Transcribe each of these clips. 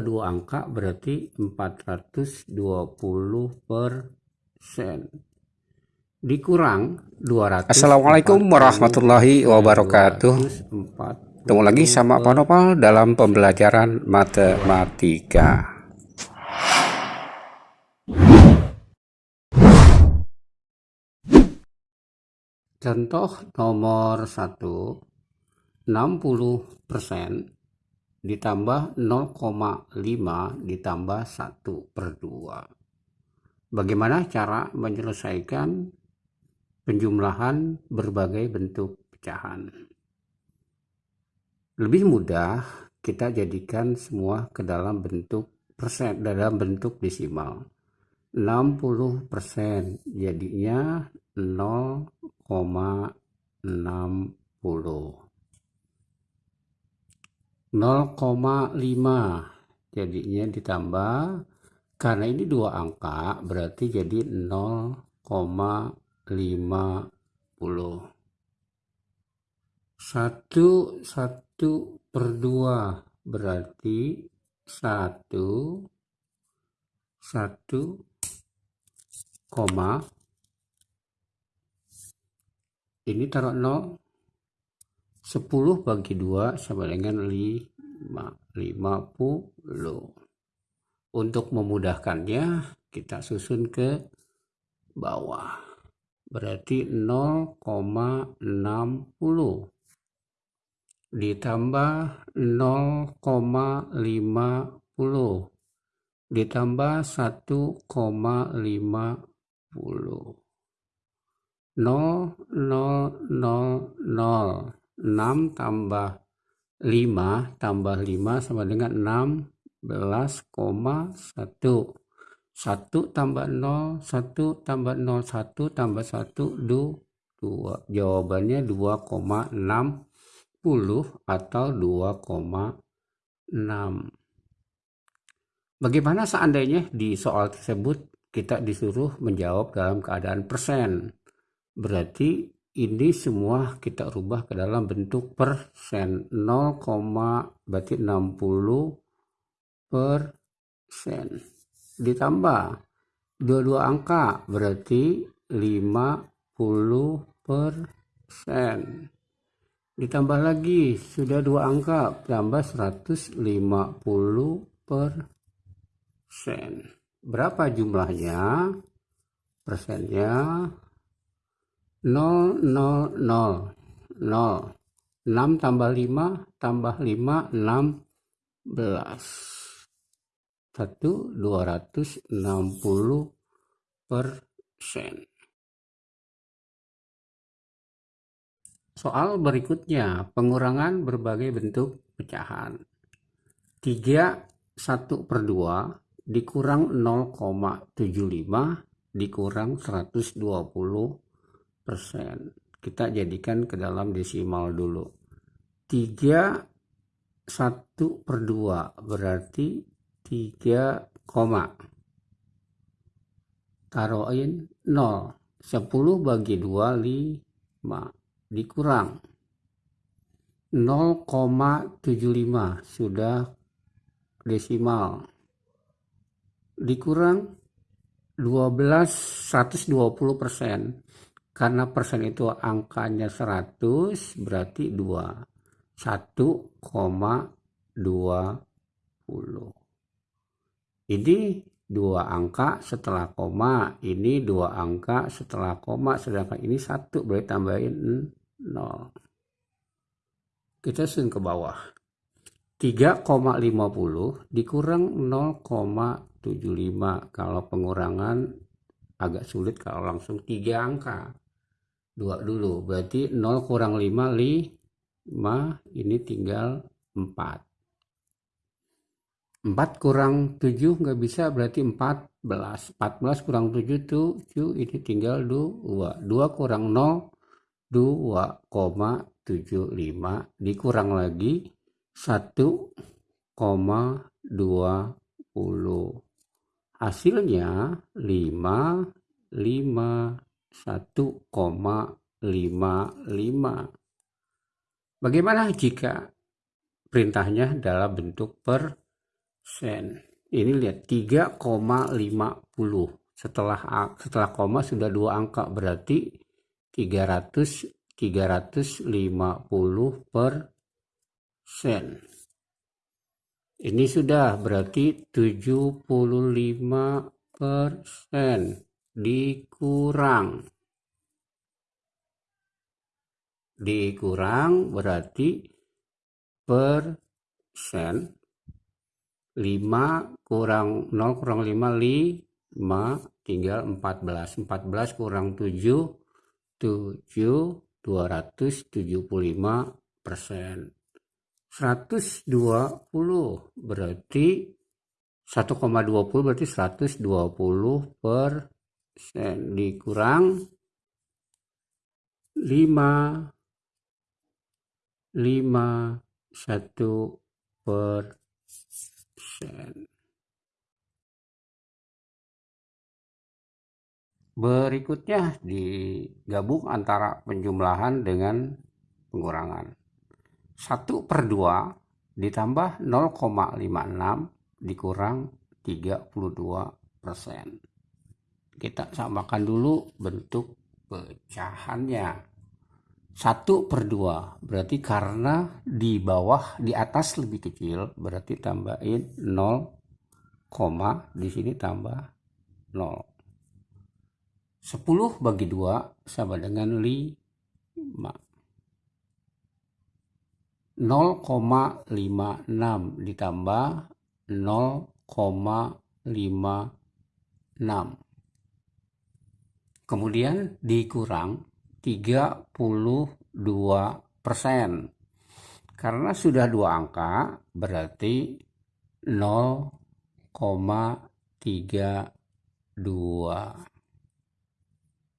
dua angka berarti 420 persen dikurang 200 Assalamualaikum warahmatullahi wabarakatuh. Ketemu lagi sama Pak Nopal dalam pembelajaran matematika. Contoh nomor 1 60 persen ditambah 0,5 ditambah 1 per 2. Bagaimana cara menyelesaikan penjumlahan berbagai bentuk pecahan? Lebih mudah kita jadikan semua ke dalam bentuk persen, dalam bentuk desimal. 60 persen jadinya 0,60 0,5 jadinya ditambah karena ini dua angka berarti jadi 0,50 satu satu per dua berarti satu satu koma ini taruh 0 10 bagi 2 sama dengan 5, 50. Untuk memudahkannya, kita susun ke bawah. Berarti 0,60 ditambah 0,50 ditambah 1,50 0 0 0 0 6 tambah 5 tambah 5 sama dengan 16,1 1 tambah 0 1 tambah 0 1 tambah 1 2 jawabannya 2,60 atau 2,6 Bagaimana seandainya di soal tersebut kita disuruh menjawab dalam keadaan persen? Berarti ini semua kita rubah ke dalam bentuk persen 0, berarti 60 persen ditambah dua-dua angka berarti 50 persen ditambah lagi sudah dua angka tambah 150 persen berapa jumlahnya? Persennya 0, 0, 0, 0. 6 tambah 5 tambah 5, 16. 1, 260 persen. Soal berikutnya, pengurangan berbagai bentuk pecahan. 3, 1 per 2 dikurang 0,75 dikurang 120 persen kita jadikan ke dalam desimal dulu. 3 1 per 2 berarti 3 koma. Taruhin 0 10 bagi 2 5 dikurang. 0,75 sudah desimal. Dikurang 12 120 persen karena persen itu angkanya 100 berarti 2 1,20 ini dua angka setelah koma ini dua angka setelah koma sedangkan ini satu berarti tambahin 0 kita sun ke bawah. 3,50 dikurang 0,75 kalau pengurangan agak sulit kalau langsung tiga angka 2 dulu. Berarti 0 kurang 5 5 ini tinggal 4 4 kurang 7 nggak bisa berarti 14 14 kurang 7 tuh 7 ini tinggal 2 2 kurang 0 2,75 dikurang lagi 1,20 hasilnya 5 5 1,55. Bagaimana jika perintahnya dalam bentuk persen? sen ini lihat 3,50 setelah setelah koma sudah dua angka berarti 300 350 per sen ini sudah berarti 75 persen dikurang. Dikurang berarti persen. 5 kurang 0 kurang 5 5 tinggal 14 14 kurang 7 7 275 persen. 120 berarti 1,20 berarti 120 persen dikurang 5 5 1 persen Berikutnya digabung antara penjumlahan dengan pengurangan. 1 per 2 ditambah 0,56 dikurang 32 persen. Kita samakan dulu bentuk pecahannya. 1 per 2 berarti karena di bawah di atas lebih kecil berarti tambahin 0, di sini tambah 0. 10 bagi 2 sama dengan 5. 0,56 ditambah 0,56. Kemudian dikurang 32 persen. Karena sudah dua angka berarti 0,32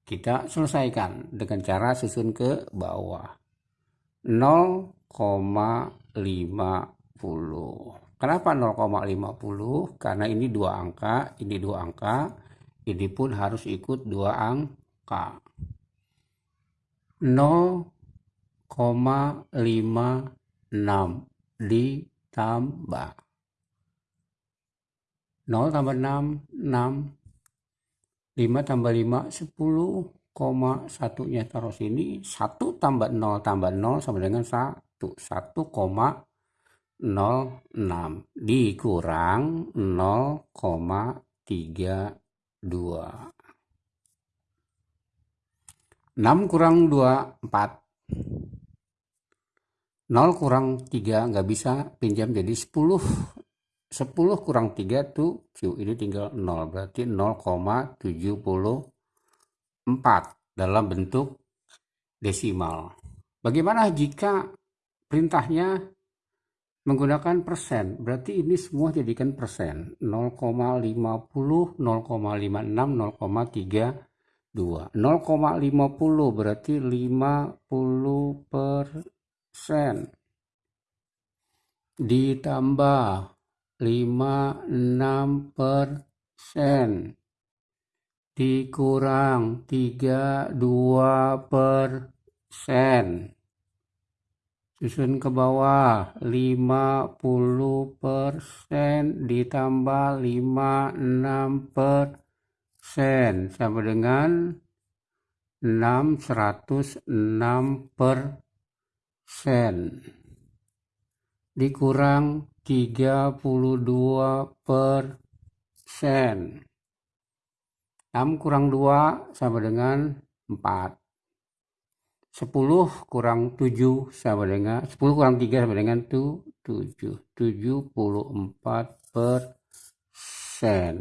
kita selesaikan dengan cara susun ke bawah. 0,50 kenapa 0,50 karena ini dua angka ini dua angka ini pun harus ikut dua angka. 0,56 ditambah. 0 tambah 6 6 5 tambah 5 10 koma satunya taruh sini 1 tambah 0 tambah 0 sama dengan 1 1 koma 06 dikurang 0,32 6 kurang 2 4 0 kurang 3 nggak bisa pinjam jadi 10 10 kurang 3 tuh Q ini tinggal 0 berarti 0,74 dalam bentuk desimal. Bagaimana jika perintahnya menggunakan persen. Berarti ini semua jadikan persen. 0,50 0,56 0,32 0,50 berarti 50 persen. Ditambah lima enam persen. Dikurang tiga dua persen susun ke bawah lima puluh persen ditambah lima enam persen sama dengan enam seratus enam persen dikurang 32 persen. 6 kurang 2 sama dengan 4. 10 kurang 7 sama dengan 10 kurang 3 sama dengan 7 74 persen.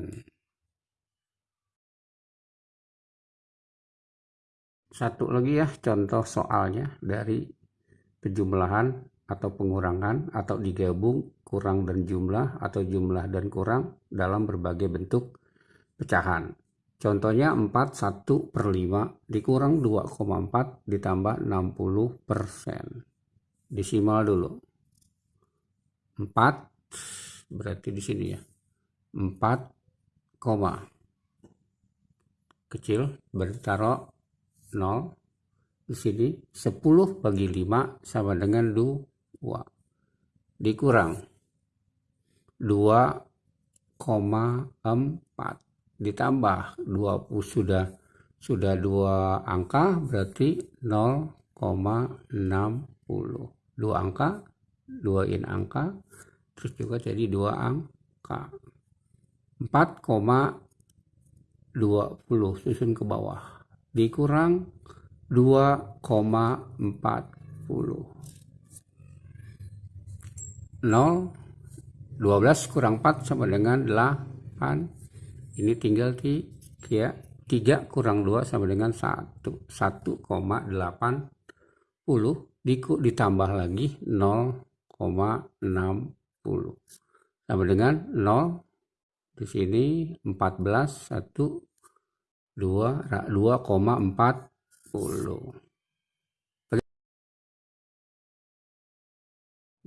Satu lagi ya contoh soalnya dari penjumlahan atau pengurangan atau digabung kurang dan jumlah atau jumlah dan kurang dalam berbagai bentuk pecahan. Contohnya 4 1 per 5 dikurang 2,4 ditambah 60 persen. Desimal dulu. 4 berarti di sini ya. 4 koma. Kecil berarti taruh 0 di sini 10 bagi 5 sama dengan 2 dikurang 2 ditambah 20 sudah sudah dua angka berarti 0,60 dua angka duain angka terus juga jadi dua angka. 4,20 susun ke bawah. Dikurang 2,40 0 12 kurang 4 sama dengan 8 ini tinggal 3 3 kurang 2 sama dengan 1 1,80 ditambah lagi 0,60 sama dengan 0 di sini 14 1 2 2,40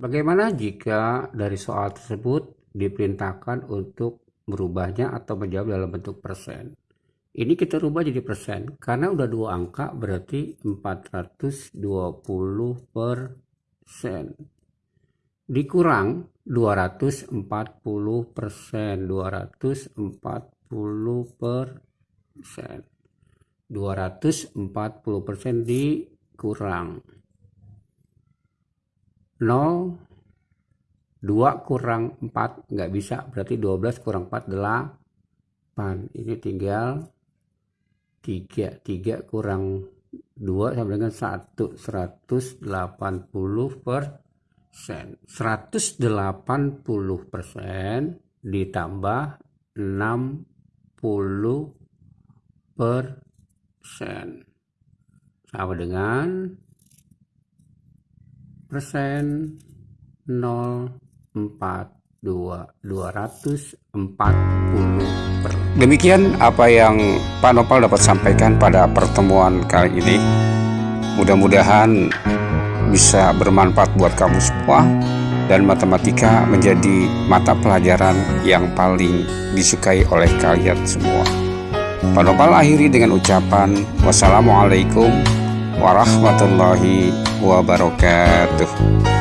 Bagaimana jika dari soal tersebut diperintahkan untuk merubahnya atau menjawab dalam bentuk persen? Ini kita rubah jadi persen. Karena udah dua angka berarti 420 persen. Dikurang 240 persen. 240 persen. 240 persen dikurang 0 2 kurang 4 nggak bisa. Berarti 12 kurang 4 8 ini tinggal 3 3 kurang 2 sama dengan 1 180 persen. 180 persen ditambah 60 persen. Sama dengan persen 042 240 per Demikian apa yang Pak Nopal dapat sampaikan pada pertemuan kali ini. Mudah-mudahan bisa bermanfaat buat kamu semua dan matematika menjadi mata pelajaran yang paling disukai oleh kalian semua. Pak Nopal akhiri dengan ucapan wassalamualaikum warahmatullahi wabarakatuh.